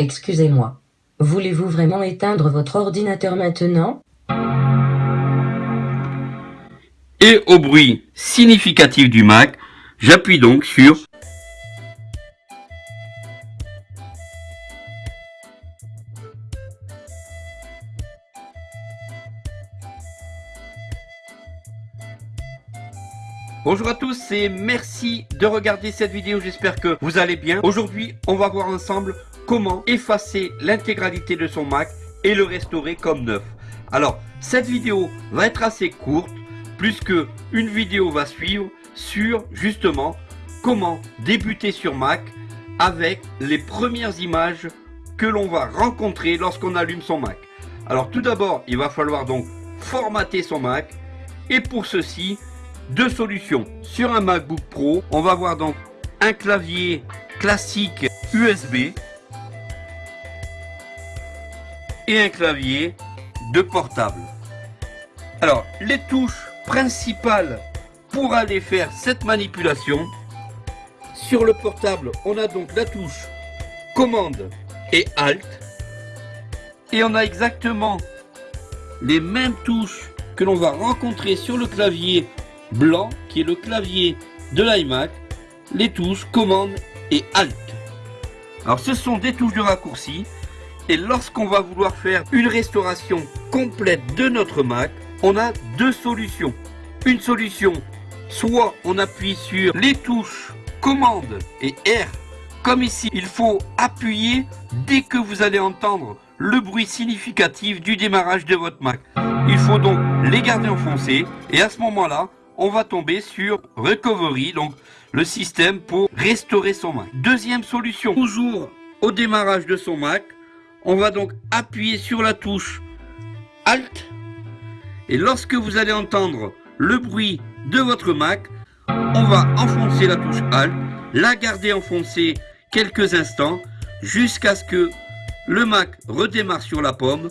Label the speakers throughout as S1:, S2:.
S1: Excusez-moi. Voulez-vous vraiment éteindre votre ordinateur maintenant?
S2: Et au bruit significatif du Mac, j'appuie donc sur Bonjour à tous et merci de regarder cette vidéo, j'espère que vous allez bien. Aujourd'hui, on va voir ensemble comment effacer l'intégralité de son Mac et le restaurer comme neuf. Alors, cette vidéo va être assez courte, puisque une vidéo va suivre sur justement comment débuter sur Mac avec les premières images que l'on va rencontrer lorsqu'on allume son Mac. Alors tout d'abord, il va falloir donc formater son Mac et pour ceci, deux solutions. Sur un MacBook Pro, on va voir donc un clavier classique USB et un clavier de portable. Alors, les touches principales pour aller faire cette manipulation, sur le portable, on a donc la touche commande et alt. Et on a exactement les mêmes touches que l'on va rencontrer sur le clavier blanc qui est le clavier de l'iMac, les touches commande et alt. Alors ce sont des touches de raccourci et lorsqu'on va vouloir faire une restauration complète de notre Mac, on a deux solutions. Une solution, soit on appuie sur les touches commande et R, comme ici, il faut appuyer dès que vous allez entendre le bruit significatif du démarrage de votre Mac. Il faut donc les garder enfoncés et à ce moment-là, on va tomber sur Recovery, donc le système pour restaurer son Mac. Deuxième solution, toujours au démarrage de son Mac, on va donc appuyer sur la touche Alt et lorsque vous allez entendre le bruit de votre Mac, on va enfoncer la touche Alt, la garder enfoncée quelques instants jusqu'à ce que le Mac redémarre sur la pomme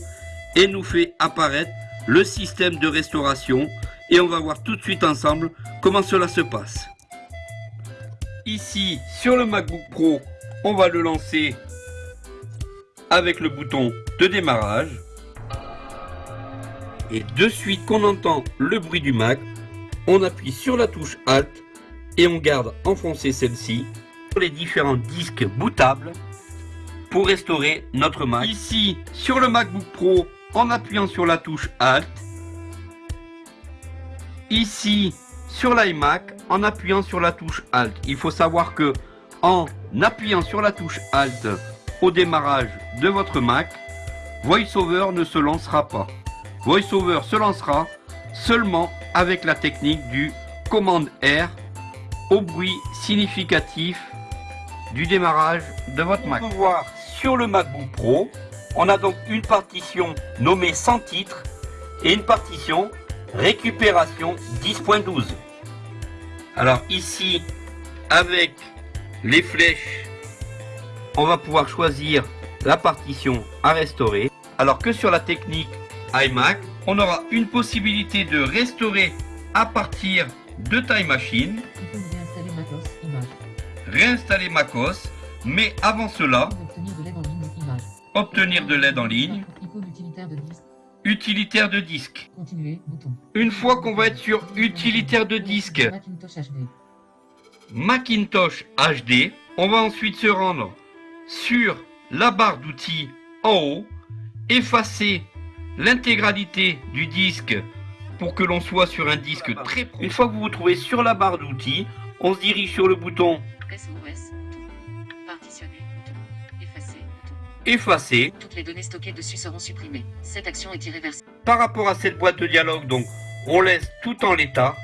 S2: et nous fait apparaître le système de restauration et on va voir tout de suite ensemble comment cela se passe. Ici, sur le MacBook Pro, on va le lancer avec le bouton de démarrage. Et de suite qu'on entend le bruit du Mac, on appuie sur la touche Alt et on garde enfoncé celle-ci sur les différents disques bootables pour restaurer notre Mac. Ici, sur le MacBook Pro, en appuyant sur la touche Alt, ici sur l'iMac en appuyant sur la touche Alt. Il faut savoir que en appuyant sur la touche Alt au démarrage de votre Mac, VoiceOver ne se lancera pas. VoiceOver se lancera seulement avec la technique du commande R au bruit significatif du démarrage de votre Mac. On peut voir sur le MacBook Pro, on a donc une partition nommée sans titre et une partition récupération 10.12. Alors ici, avec les flèches, on va pouvoir choisir la partition à restaurer. Alors que sur la technique iMac, on aura une possibilité de restaurer à partir de Time Machine. Réinstaller MacOS, mais avant cela, obtenir de l'aide en ligne, utilitaire de disque. Une fois qu'on va être sur utilitaire de disque, Macintosh HD, on va ensuite se rendre sur la barre d'outils en haut, effacer l'intégralité du disque pour que l'on soit sur un disque très pro. Une fois que vous vous trouvez sur la barre d'outils, on se dirige sur le bouton effacer.
S3: Toutes les données stockées dessus seront supprimées. Cette action est irréversible.
S2: Par rapport à cette boîte de dialogue, donc, on laisse tout en l'état.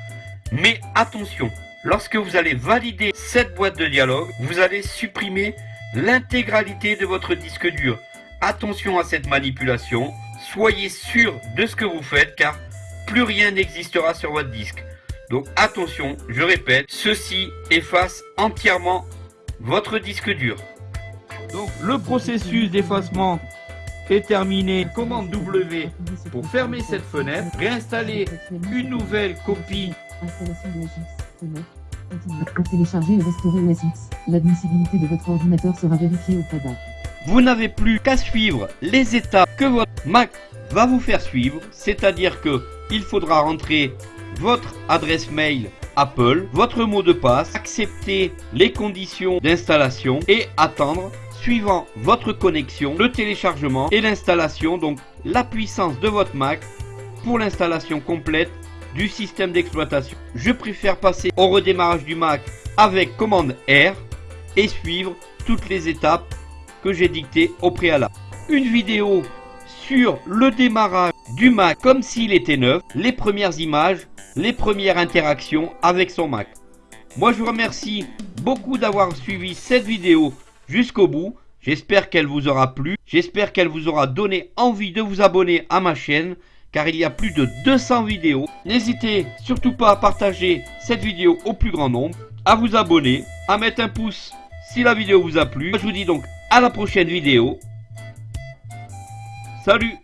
S2: Mais attention, lorsque vous allez valider cette boîte de dialogue, vous allez supprimer l'intégralité de votre disque dur. Attention à cette manipulation. Soyez sûr de ce que vous faites car plus rien n'existera sur votre disque. Donc attention, je répète, ceci efface entièrement votre disque dur. Donc le processus d'effacement est terminé. Commande W pour fermer cette fenêtre. Réinstaller une nouvelle copie. Vous n'avez plus qu'à suivre les étapes que votre Mac va vous faire suivre, c'est-à-dire que il faudra rentrer votre adresse mail Apple, votre mot de passe, accepter les conditions d'installation et attendre suivant votre connexion, le téléchargement et l'installation, donc la puissance de votre Mac pour l'installation complète du système d'exploitation. Je préfère passer au redémarrage du Mac avec commande R et suivre toutes les étapes que j'ai dictées au préalable. Une vidéo sur le démarrage du Mac comme s'il était neuf, les premières images, les premières interactions avec son Mac. Moi je vous remercie beaucoup d'avoir suivi cette vidéo jusqu'au bout. J'espère qu'elle vous aura plu. J'espère qu'elle vous aura donné envie de vous abonner à ma chaîne car il y a plus de 200 vidéos. N'hésitez surtout pas à partager cette vidéo au plus grand nombre, à vous abonner, à mettre un pouce si la vidéo vous a plu. Je vous dis donc à la prochaine vidéo. Salut